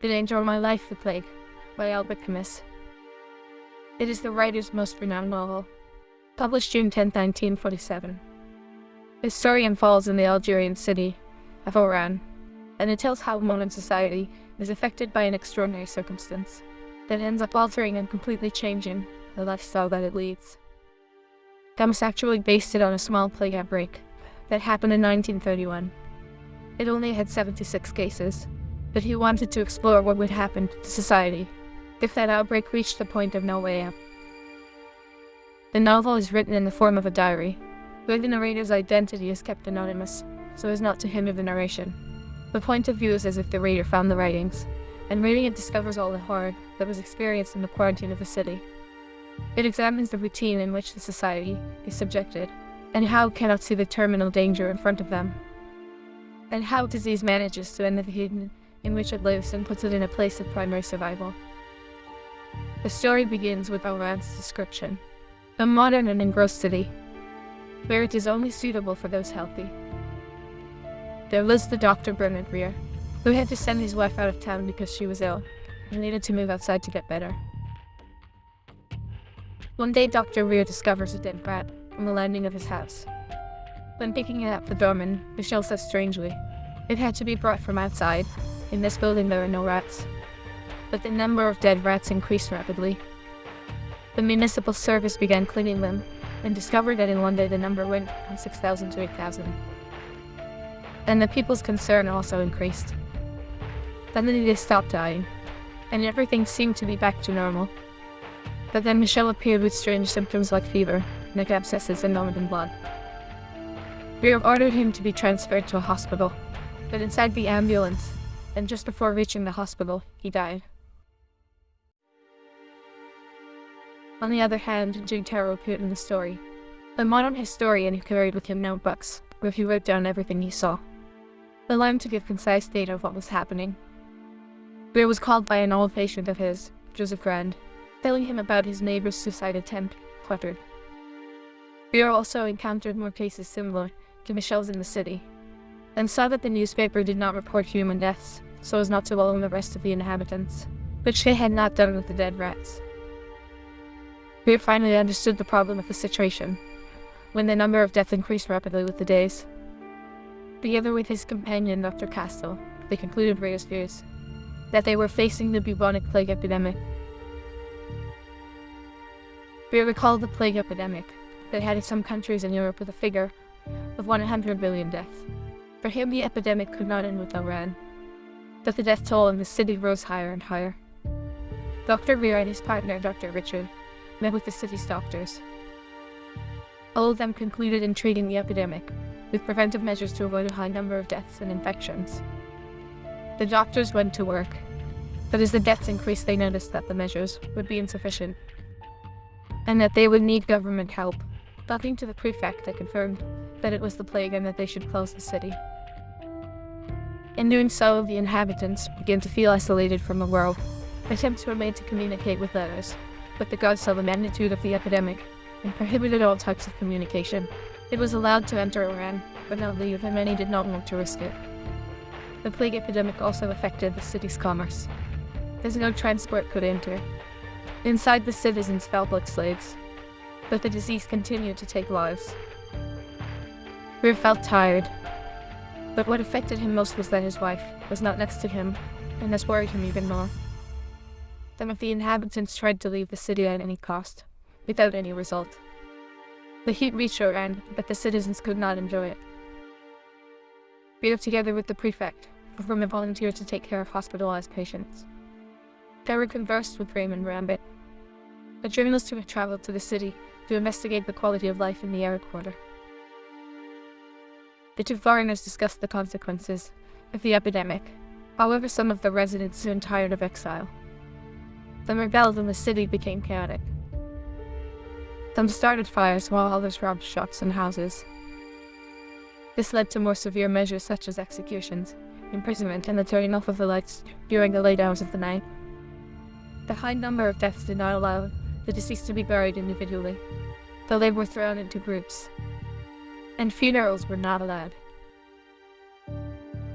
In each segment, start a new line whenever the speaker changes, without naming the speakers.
The Danger of My Life, The Plague, by Albert Camus. It is the writer's most renowned novel, published June 10, 1947. The story unfolds in the Algerian city of Oran, and it tells how modern society is affected by an extraordinary circumstance that ends up altering and completely changing the lifestyle that it leads. Camus actually based it on a small plague outbreak that happened in 1931. It only had 76 cases, but he wanted to explore what would happen to society if that outbreak reached the point of no way out. The novel is written in the form of a diary, where the narrator's identity is kept anonymous, so as not to hinder the narration. The point of view is as if the reader found the writings, and reading it discovers all the horror that was experienced in the quarantine of the city. It examines the routine in which the society is subjected, and how cannot see the terminal danger in front of them, and how disease manages to end the hidden in which it lives and puts it in a place of primary survival. The story begins with Oran's description, a modern and engrossed city, where it is only suitable for those healthy. There lives the doctor Bernard Rieux, who had to send his wife out of town because she was ill and needed to move outside to get better. One day Dr. Rieux discovers a dead rat on the landing of his house. When picking it up, the doorman, Michel says strangely, it had to be brought from outside. In this building there are no rats. But the number of dead rats increased rapidly. The municipal service began cleaning them and discovered that in one day the number went from 6,000 to 8,000. And the people's concern also increased. Suddenly they stopped dying, and everything seemed to be back to normal. But then Michel appeared with strange symptoms like fever, neck abscesses and vomiting blood. We have ordered him to be transferred to a hospital, but inside the ambulance, and just before reaching the hospital, he died. On the other hand, Tarrou appeared in the story. A modern historian who carried with him notebooks, where he wrote down everything he saw. Allowed to give concise data of what was happening. Beer was called by an old patient of his, Joseph Grand, telling him about his neighbor's suicide attempt, cluttered. Beer also encountered more cases similar to Michel's in the city, and saw that the newspaper did not report human deaths, so as not to alarm the rest of the inhabitants, which they had not done with the dead rats. Beer finally understood the problem of the situation, when the number of deaths increased rapidly with the days. Together with his companion, Dr. Castel, they concluded Reyes' fears, that they were facing the bubonic plague epidemic. Beer recalled the plague epidemic that had in some countries in Europe with a figure of 100 million deaths. For him, the epidemic could not end with Oran, but the death toll in the city rose higher and higher. Dr. Rieux and his partner, Dr. Richard, met with the city's doctors. All of them concluded in treating the epidemic, with preventive measures to avoid a high number of deaths and infections. The doctors went to work, but as the deaths increased they noticed that the measures would be insufficient, and that they would need government help. Talking to the prefect, they confirmed that it was the plague and that they should close the city. In doing so, the inhabitants began to feel isolated from the world. Attempts were made to communicate with others, but the gods saw the magnitude of the epidemic and prohibited all types of communication. It was allowed to enter Oran, but not leave, and many did not want to risk it. The plague epidemic also affected the city's commerce. As no transport could enter. Inside the citizens felt like slaves, but the disease continued to take lives. Rieux felt tired, but what affected him most was that his wife was not next to him, and this worried him even more. Some of the inhabitants tried to leave the city at any cost, without any result. The heat reached Oran, but the citizens could not enjoy it. We lived together with the prefect, from a volunteer to take care of hospitalized patients. Terry conversed with Raymond Rambert, a journalist who had traveled to the city to investigate the quality of life in the arid quarter. The two foreigners discussed the consequences of the epidemic. However, some of the residents soon tired of exile. The rebels in the city became chaotic. Some started fires while others robbed shops and houses. This led to more severe measures such as executions, imprisonment, and the turning off of the lights during the late hours of the night. The high number of deaths did not allow the deceased to be buried individually, though they were thrown into groups, and funerals were not allowed.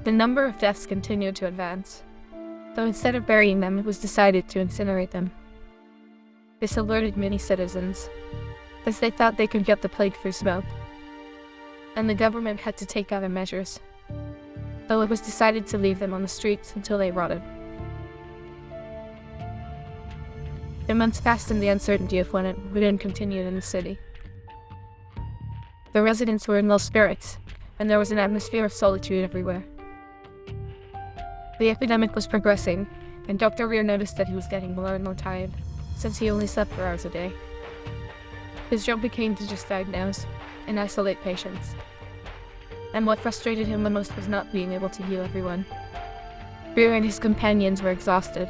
The number of deaths continued to advance, though instead of burying them, it was decided to incinerate them. This alerted many citizens, as they thought they could get the plague through smoke, and the government had to take other measures, though it was decided to leave them on the streets until they rotted. The months passed in the uncertainty of when it would end continued in the city. The residents were in low spirits, and there was an atmosphere of solitude everywhere. The epidemic was progressing, and Dr. Rieux noticed that he was getting more and more tired, since he only slept four hours a day. His job became to just diagnose and isolate patients. And what frustrated him the most was not being able to heal everyone. Rieux and his companions were exhausted,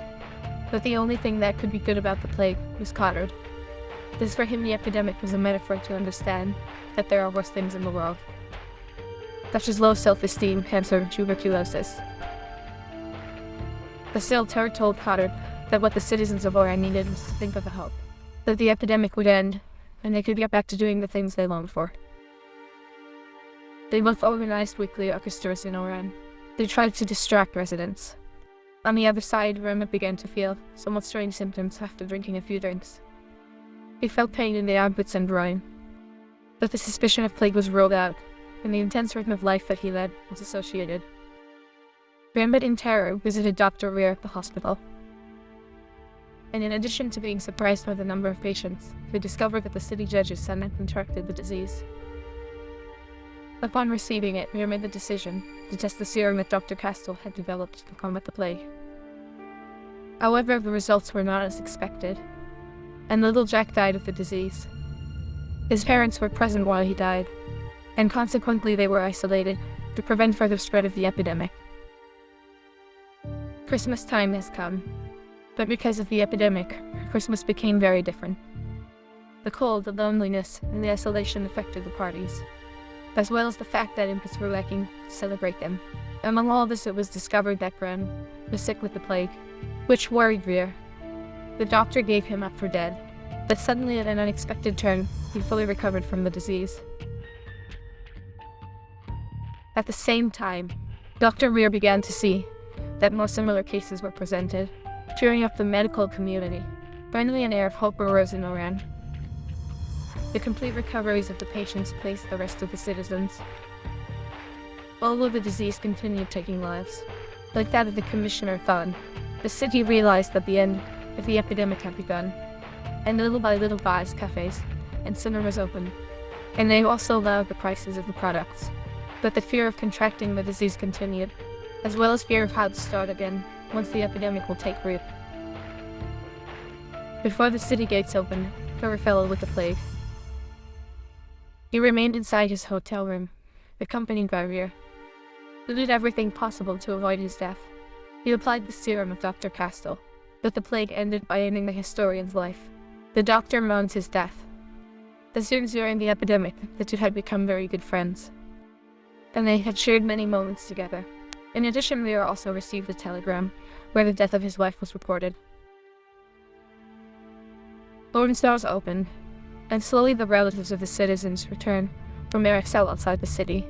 but the only thing that could be good about the plague was Cottard. This for him the epidemic was a metaphor to understand that there are worse things in the world, such as low self-esteem, cancer, tuberculosis. The Silter told Cottard that what the citizens of Oran needed was to think of a hope, that the epidemic would end, and they could get back to doing the things they longed for. They both organized weekly orchestras in Oran. They tried to distract residents. On the other side, Rema began to feel somewhat strange symptoms after drinking a few drinks. He felt pain in the armpits and groin, but the suspicion of plague was ruled out, and the intense rhythm of life that he led was associated. Rambert in terror visited Dr. Rieux at the hospital. And in addition to being surprised by the number of patients, he discovered that the city judge's son had contracted the disease. Upon receiving it, Rieux made the decision to test the serum that Dr. Castel had developed to combat the plague. However, the results were not as expected, and little Jack died of the disease. His parents were present while he died, and consequently they were isolated to prevent further spread of the epidemic. Christmas time has come, but because of the epidemic, Christmas became very different. The cold, the loneliness, and the isolation affected the parties, as well as the fact that impetus were lacking to celebrate them. Among all this, it was discovered that Grand was sick with the plague, which worried Rieux. The doctor gave him up for dead, but suddenly at an unexpected turn, he fully recovered from the disease. At the same time, Dr. Rieux began to see that more similar cases were presented, cheering up the medical community. Finally, an air of hope arose in Oran. The complete recoveries of the patients placed the rest of the citizens. Although the disease continued taking lives, like that of the Commissioner Thun, the city realized that the end of the epidemic had begun, and little by little bars, cafes, and cinemas opened, and they also lowered the prices of the products. But the fear of contracting the disease continued, as well as fear of how to start again once the epidemic will take root. Before the city gates opened, Trevor fell with the plague. He remained inside his hotel room, accompanied by Rieux, who did everything possible to avoid his death. He applied the serum of Dr. Castel, but the plague ended by ending the historian's life. The doctor mourns his death. As soon during the epidemic, the two had become very good friends, and they had shared many moments together. In addition, Lear also received a telegram where the death of his wife was reported. Lawrence doors opened, and slowly the relatives of the citizens returned from their cell outside the city.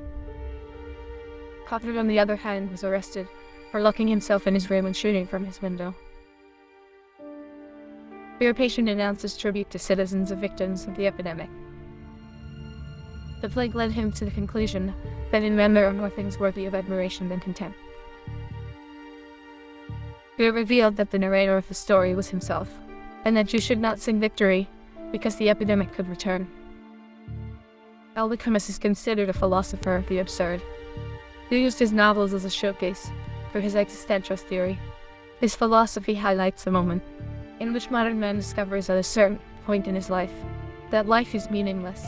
Cottard, on the other hand, was arrested for locking himself in his room and shooting from his window. Fear Patient announces tribute to citizens of victims of the epidemic. The plague led him to the conclusion that in men there are more things worthy of admiration than contempt. It revealed that the narrator of the story was himself, and that you should not sing victory because the epidemic could return. Aldous is considered a philosopher of the absurd. He used his novels as a showcase for his existentialist theory. His philosophy highlights a moment in which modern man discovers at a certain point in his life that life is meaningless.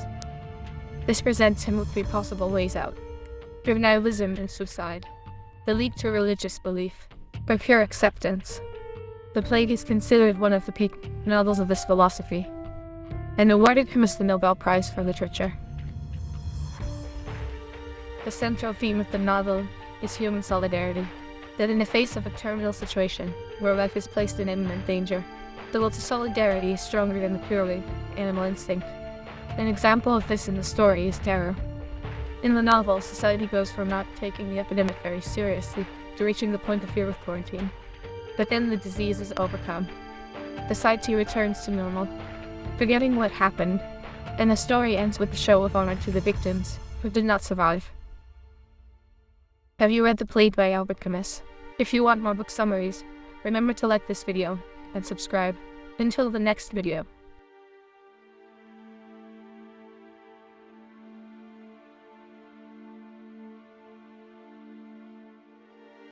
This presents him with three possible ways out nihilism and suicide, the leap to religious belief, or pure acceptance. The Plague is considered one of the peak novels of this philosophy, and awarded him as the Nobel Prize for Literature. The central theme of the novel is human solidarity, that in the face of a terminal situation where life is placed in imminent danger, the will to solidarity is stronger than the purely animal instinct. An example of this in the story is terror, in the novel, society goes from not taking the epidemic very seriously to reaching the point of fear of quarantine. But then the disease is overcome. The society returns to normal, forgetting what happened, and the story ends with a show of honor to the victims who did not survive. Have you read The Plague by Albert Camus? If you want more book summaries, remember to like this video and subscribe. Until the next video.